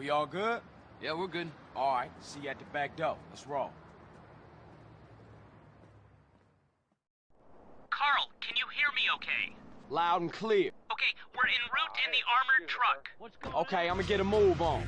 We all good? Yeah, we're good. All right, see you at the back door. Let's roll. Carl, can you hear me okay? Loud and clear. Okay, we're en route in the armored truck. Okay, I'm gonna get a move on.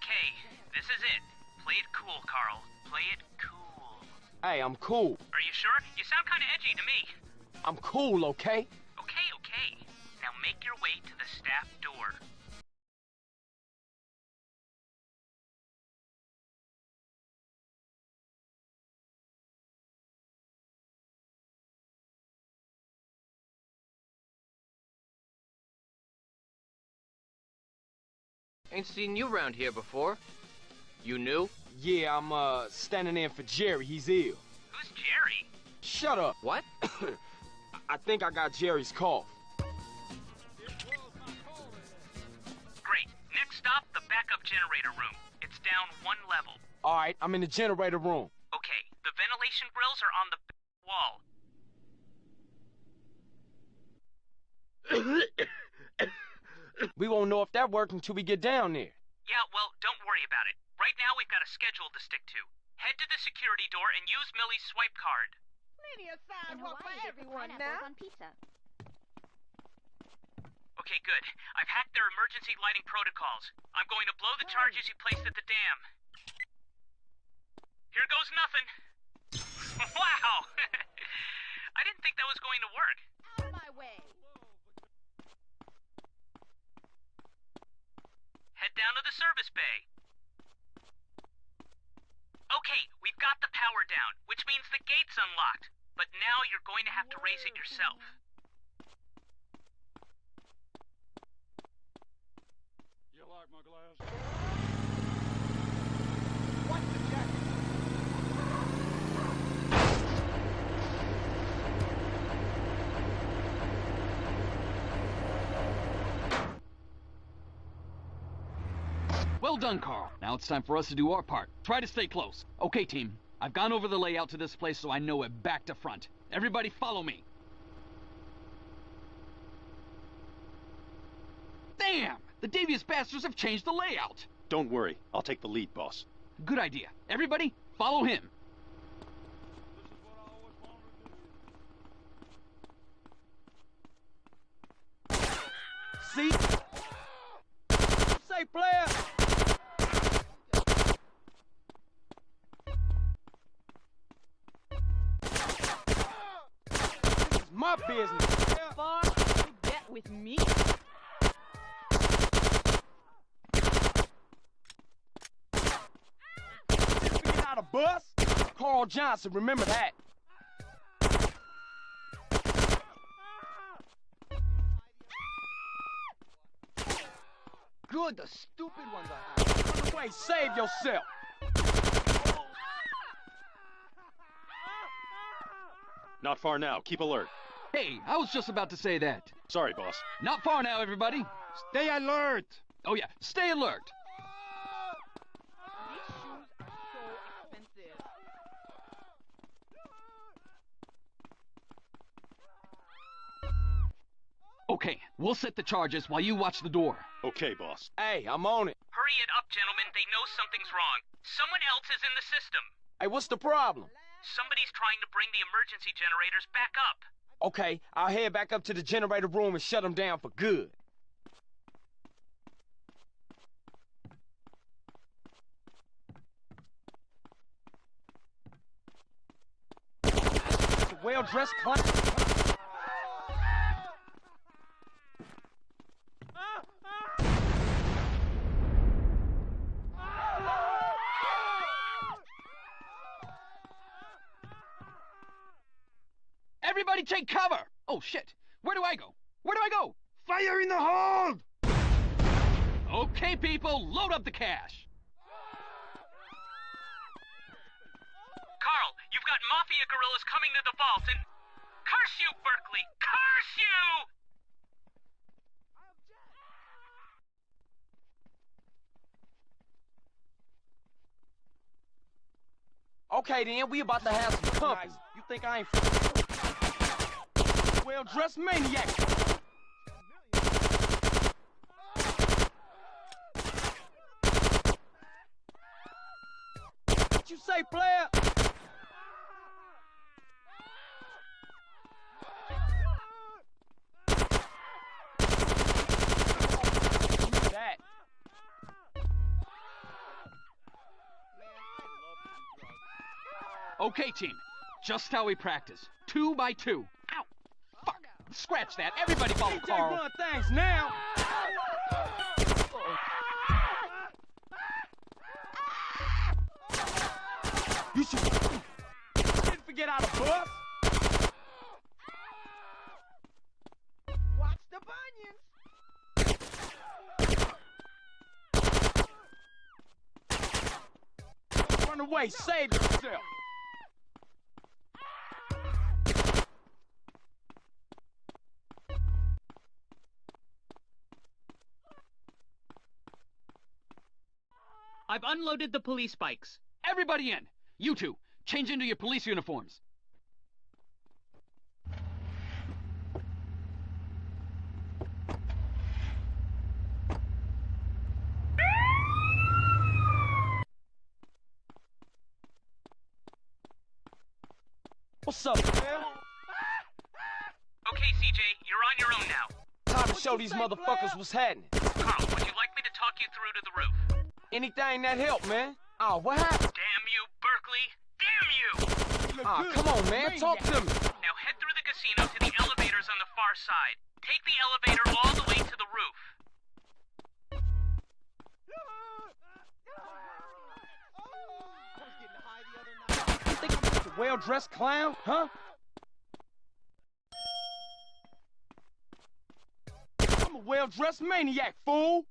Okay, this is it. Play it cool, Carl. Play it cool. Hey, I'm cool. Are you sure? You sound kind of edgy to me. I'm cool, okay? Okay, okay. Now make your way to the staff door. Ain't seen you around here before. You new? Yeah, I'm, uh, standing in for Jerry. He's ill. Who's Jerry? Shut up. What? I think I got Jerry's cough. Great. Next stop, the backup generator room. It's down one level. All right, I'm in the generator room. Okay, the ventilation grills are on the back wall. We won't know if that worked until we get down there. Yeah, well, don't worry about it. Right now we've got a schedule to stick to. Head to the security door and use Millie's swipe card. Plenty of In sidewalk for Hawaii, they put everyone now. on pizza. Okay, good. I've hacked their emergency lighting protocols. I'm going to blow the charges you placed at the dam. Here goes nothing. wow! I didn't think that was going to work. Out of my way. Head down to the service bay. Okay, we've got the power down, which means the gate's unlocked. But now you're going to have to raise it yourself. You like my glass? Well done, Carl. Now it's time for us to do our part. Try to stay close. Okay, team. I've gone over the layout to this place so I know it back to front. Everybody follow me. Damn! The devious bastards have changed the layout. Don't worry. I'll take the lead, boss. Good idea. Everybody, follow him. See? My business. Far to get with me. Being out of bus? Carl Johnson, remember that. Good, the stupid ones are out. Run away, save yourself. Not far now. Keep alert. Hey, I was just about to say that. Sorry, boss. Not far now, everybody. Stay alert! Oh yeah, stay alert. These shoes are so expensive. Okay, we'll set the charges while you watch the door. Okay, boss. Hey, I'm on it. Hurry it up, gentlemen. They know something's wrong. Someone else is in the system. Hey, what's the problem? Somebody's trying to bring the emergency generators back up. Okay, I'll head back up to the generator room and shut them down for good. Well-dressed Everybody take cover! Oh shit! Where do I go? Where do I go? Fire in the hold! Okay, people, load up the cash. Carl, you've got Mafia guerrillas coming to the vault and... Curse you, Berkley! Curse you! Okay then, we about to have some company. You think I ain't well dressed maniac? What you say, player? That. Okay, team. Just how we practice. Two by two. Scratch that. Everybody follow DJ Carl. run things now. You should didn't forget how to bust. Watch the bunions. Run away, save yourself. I've unloaded the police bikes. Everybody in. You two, change into your police uniforms. What's up, man? Okay, CJ, you're on your own now. Time to show these motherfuckers what's happening. Carl, would you like me to talk you Anything that help, man. Oh, what happened? Damn you, Berkley! Damn you! Ah, come on, man. Talk to me. Now head through the casino to the elevators on the far side. Take the elevator all the way to the roof. You think I'm just a well-dressed clown, huh? I'm a well-dressed maniac, fool.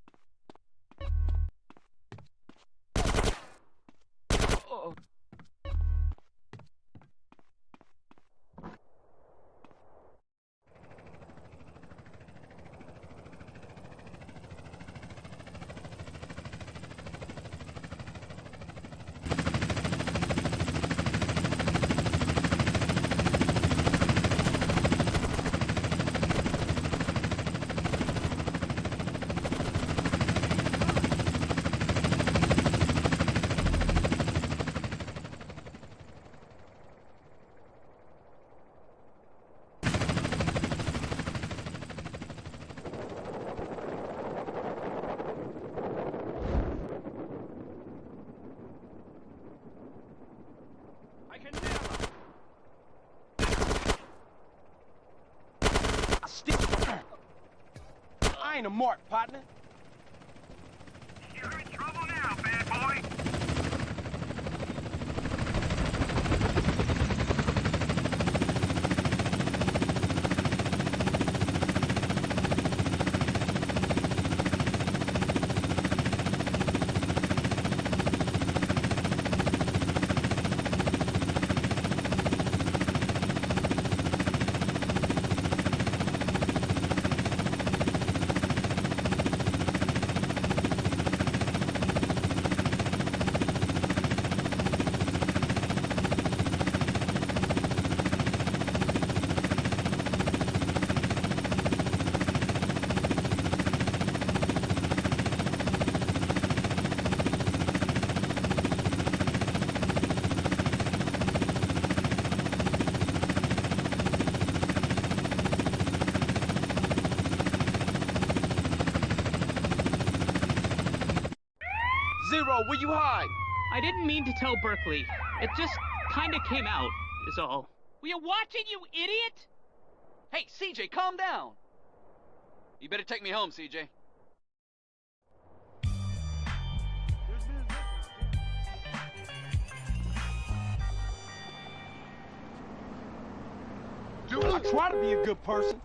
Ain't a mark, partner. You're in trouble now, bad boy. Oh, Zero, where you hide? I didn't mean to tell Berkley. It just kinda came out, is all. Were you watching, you idiot? Hey, CJ, calm down. You better take me home, CJ. Do I try to be a good person.